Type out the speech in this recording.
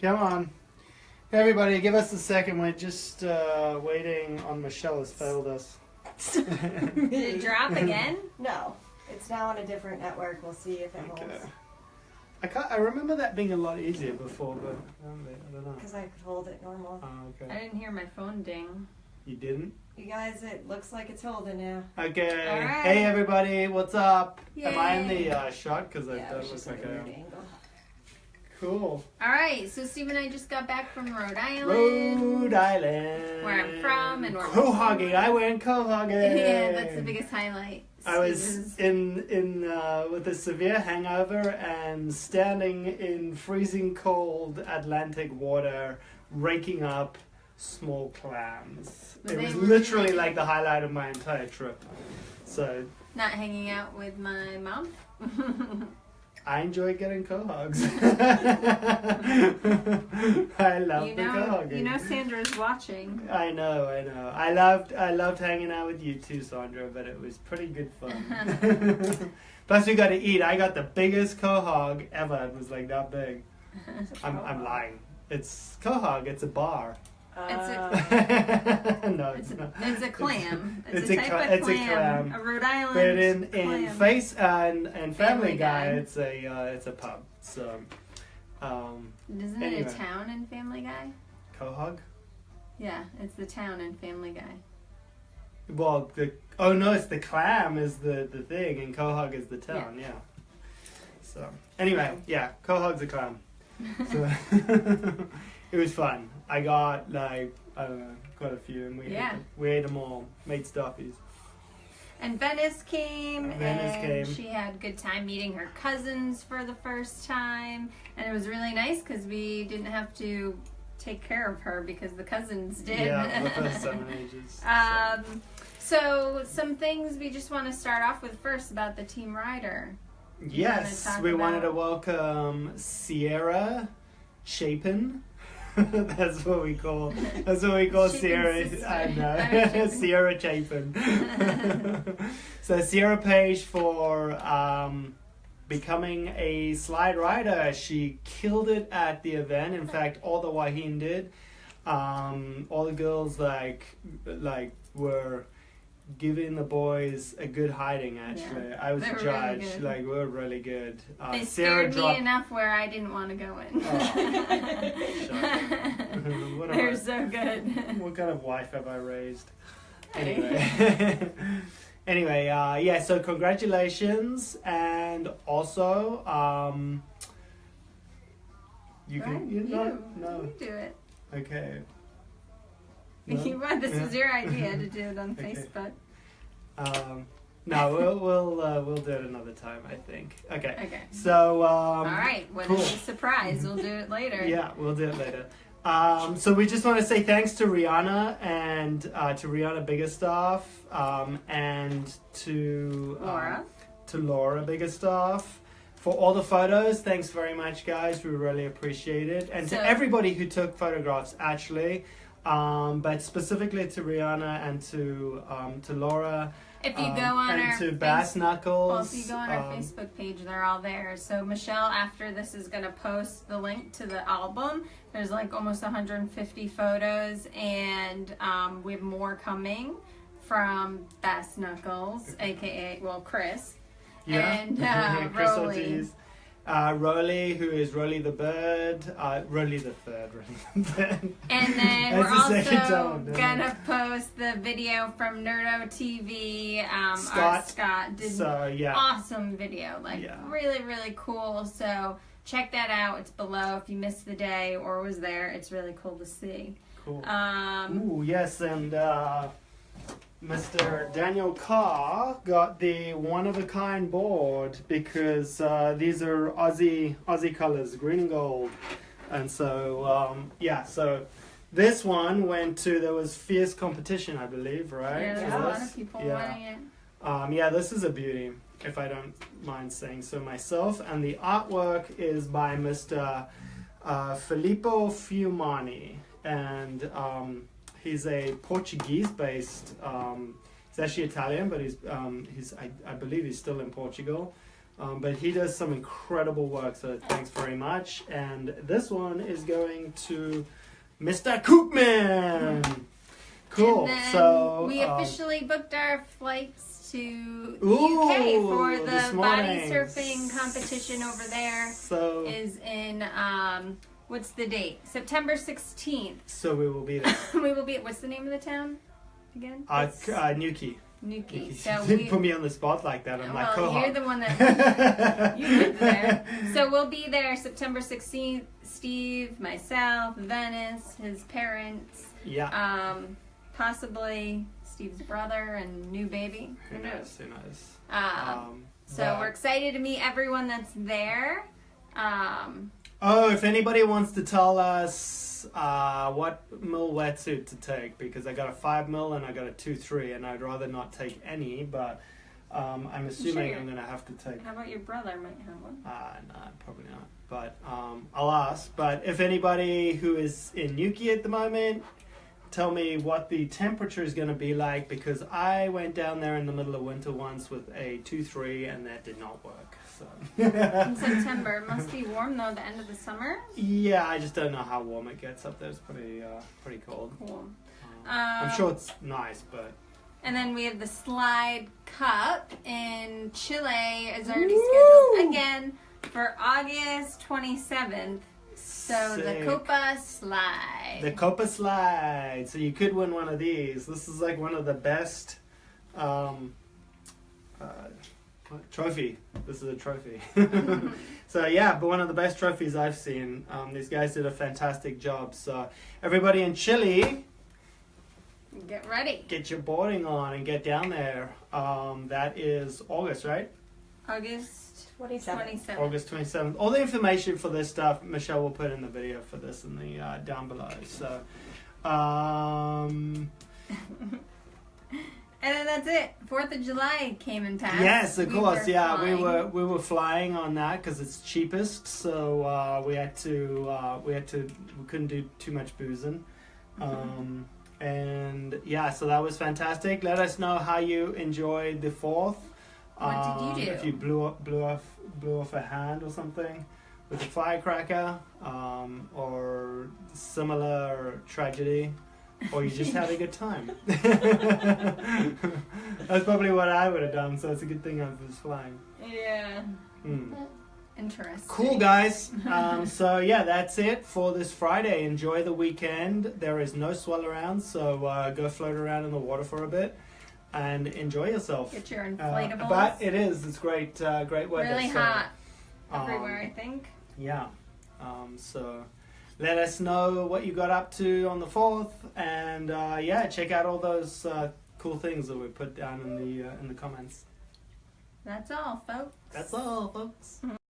Come on. Everybody, give us a second. We're just uh, waiting on Michelle has failed us. Did it drop again? No, it's now on a different network. We'll see if it Okay. holds. I can't, I remember that being a lot easier before, but I don't know. Because I could hold it normal. Oh, I didn't hear my phone ding. You didn't? You guys, it looks like it's holding now. Okay. All right. Hey everybody, what's up? Am I in the uh, shot? Because I yeah, it don't was look just like a I weird am. angle. Cool. All right, so Steve and I just got back from Rhode Island. Rhode Island. Where I'm from and where we're Quahogging. I went quahogging. yeah, that's the biggest highlight. I was in in uh, with a severe hangover and standing in freezing cold Atlantic water, raking up small clams. Were it was literally like the highlight of my entire trip. So not hanging out with my mom. I enjoy getting quahogs. I love you the know, quahogging. you know Sandra's watching. I know, I know. I loved, I loved hanging out with you too, Sandra. But it was pretty good fun. Plus, we got to eat. I got the biggest quahog ever. It was like that big. I'm, I'm lying. It's quahog. It's a bar. It's a- Uh, no, It's it's a, not. it's a clam. It's, it's a a type cla- of it's a clam. clam. Rhode Island But in in clam. face and and Family, Family Guy, Guy. it's a uh, it's a pub. So, um, Isn't it a town in Family Guy? quahog. Yeah, it's the town in Family Guy. Well, the oh no, it's the clam is the the thing, and quahog is the town. Yeah. So anyway, yeah, quahog's a clam. So it was fun. I got like I don't know, quite a few, and we Yeah. ate, we ate them all. Made stuffies. And Venice came, Venice and came. she had a good time meeting her cousins for the first time, and it was really nice because we didn't have to take care of her because the cousins did. Yeah, the first in ages. so. um, so some things we just want to start off with first about the team rider. Yes, we wanted to welcome Sierra Chapin. that's what we call. That's what we call Sierra. sister. I I know mean, Sierra Chapin. so Sierra Page for um, becoming a slide rider. She killed it at the event. In fact, all the Wahine did. Um, all the girls like like were giving the boys a good hiding. Actually, I was were really like we were really good. Uh, they Sarah scared me enough where I didn't want to go in. Oh, They're I- so good. what kind of wife have I raised? Anyway. anyway, uh, yeah, so congratulations and also um you Right, can you know no. you do it. Okay. You want this Yeah. was your idea to do it on Okay. Facebook. Um no, we'll we'll uh, we'll do it another time, I think. Okay. Okay. So um All right. What cool. is the surprise? We'll do it later. Yeah, we'll do it later. Um, so we just want to say thanks to Rihanna and uh, to Rihanna Biggerstaff um, and to um, Laura. to Laura Biggerstaff for all the photos. Thanks very much, guys. We really appreciate it, and So- to everybody who took photographs, actually. Um, but specifically to Rihanna and to um, to Laura If you um, go on and our to face- Bass Knuckles. well, if you go on our um, Facebook page, they're all there. So Michelle, after this, is gonna post the link to the album. There's like almost 150 photos, and um, we have more coming from Bass Knuckles, aka well Chris. Yeah. And, uh, Chris Rolly. Ortiz. Uh, Rolly, who is Rolly the Bird. Uh, Rolly the Third. Rolly the Third. And then we're the also time, isn't it? gonna post the video from Nerdo TV. Um, Scott. Scott did So, yeah. awesome video, like Yeah. really really cool. So check that out. It's below if you missed the day or was there. It's really cool to see. Cool. Um, Ooh, yes, and uh, Mr. Daniel Carr got the one of a kind board because uh, these are Aussie Aussie colors, green and gold, and so um, yeah, so this one went to there was fierce competition, I believe, right? yeah, there's a lot of people Yeah. wanting it. Um, yeah, this is a beauty, if I don't mind saying so myself. And the artwork is by Mr. Uh, Filippo Fiumani. And um, he's a Portuguese based, um, he's actually Italian, but he's, um, he's I, I believe he's still in Portugal. Um, but he does some incredible work, so thanks very much. And this one is going to Mr. Koopman. Cool. So we um, officially booked our flights to the Ooh, UK for the body surfing competition over there. so Is in um, what's the date? September sixteenth. so we will be there. we will be at what's the name of the town again? Uh, It's uh, Newquay. Newquay. So didn't we. put me on the spot like that. I'm like, you're the one that you lived there. So we'll be there September 16th. Steve, myself, Venice, his parents, yeah. um, possibly Steve's brother and new baby. Who knows? Who knows? Um, Um, so but- we're excited to meet everyone that's there. Um, Oh, if anybody wants to tell us uh, what mil wetsuit to take, because I got a five mil and I got a two three, and I'd rather not take any, but um, I'm assuming Sure. I'm gonna have to take. how about your brother might have one? Uh, no, probably not. But um, I'll ask. But if anybody who is in Newquay at the moment, tell me what the temperature is going to be like because I went down there in the middle of winter once with a two three, and that did not work. So. In September. It must be warm though, the end of the summer. Yeah, I just don't know how warm it gets up there. It's pretty, uh, pretty cold. Cool. Um, I'm Um, sure it's nice, but And then we have the Slide Cup in Chile is already Woo! scheduled again for August 27th. So the Copa Slide. the Copa Slide. So you could win one of these. This is like one of the best um, uh, trophy. This is a trophy. so yeah, but one of the best trophies I've seen. Um, these guys did a fantastic job. So everybody in Chile, Get ready. get your boarding on and get down there. Um, that is August, right? August 27. 27th. August 27th. All the information for this stuff, Michelle will put in the video for this in the uh, down below. So, um, And then that's it. Fourth of July came and passed. yes, of We course, were yeah, we were we were flying on that because it's cheapest. So uh, we had to uh, we had to we couldn't do too much boozing. Um, and yeah, so that was fantastic. Let us know how you enjoyed the fourth. What did you do? If you blew up, blew off, blew off a hand or something with a firecracker, um, or similar tragedy, or you just had a good time. That's probably what I would have done. So it's a good thing I was flying. Yeah. Hmm. Interesting. Cool, guys. Um, so yeah, that's it for this Friday. Enjoy the weekend. There is no swell around, so uh, go float around in the water for a bit and enjoy yourself. Get your Uh, but it is. It's great. Uh, great weather. really so, hot um, everywhere, I think. Yeah. Um, so let us know what you got up to on the fourth, and uh, yeah, check out all those uh, cool things that we put down in the uh, in the comments. That's all, folks. That's all, folks.